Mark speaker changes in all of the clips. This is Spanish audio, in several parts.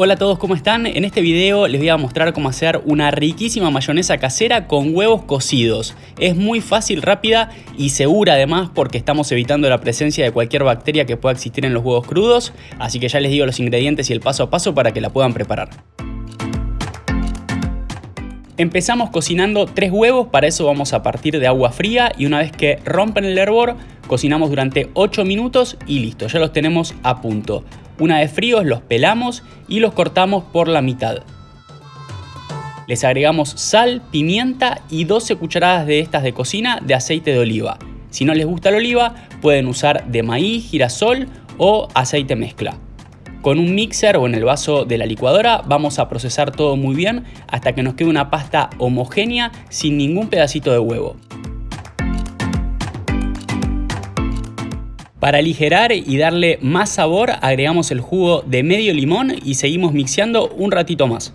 Speaker 1: Hola a todos, ¿cómo están? En este video les voy a mostrar cómo hacer una riquísima mayonesa casera con huevos cocidos. Es muy fácil, rápida y segura además porque estamos evitando la presencia de cualquier bacteria que pueda existir en los huevos crudos, así que ya les digo los ingredientes y el paso a paso para que la puedan preparar. Empezamos cocinando tres huevos, para eso vamos a partir de agua fría y una vez que rompen el hervor, cocinamos durante 8 minutos y listo, ya los tenemos a punto. Una vez fríos los pelamos y los cortamos por la mitad. Les agregamos sal, pimienta y 12 cucharadas de estas de cocina de aceite de oliva. Si no les gusta la oliva, pueden usar de maíz, girasol o aceite mezcla. Con un mixer o en el vaso de la licuadora vamos a procesar todo muy bien hasta que nos quede una pasta homogénea sin ningún pedacito de huevo. Para aligerar y darle más sabor agregamos el jugo de medio limón y seguimos mixeando un ratito más.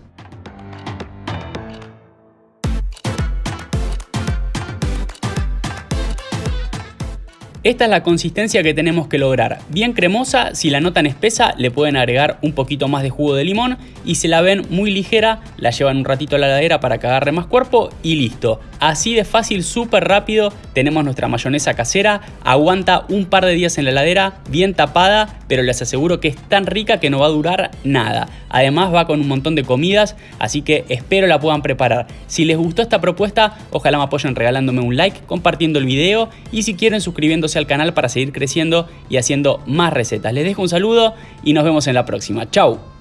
Speaker 1: Esta es la consistencia que tenemos que lograr, bien cremosa, si la notan espesa le pueden agregar un poquito más de jugo de limón y si la ven muy ligera la llevan un ratito a la heladera para que agarre más cuerpo y listo. Así de fácil, súper rápido, tenemos nuestra mayonesa casera, aguanta un par de días en la heladera, bien tapada, pero les aseguro que es tan rica que no va a durar nada. Además va con un montón de comidas, así que espero la puedan preparar. Si les gustó esta propuesta, ojalá me apoyen regalándome un like, compartiendo el video y si quieren suscribiéndose al canal para seguir creciendo y haciendo más recetas. Les dejo un saludo y nos vemos en la próxima. Chau.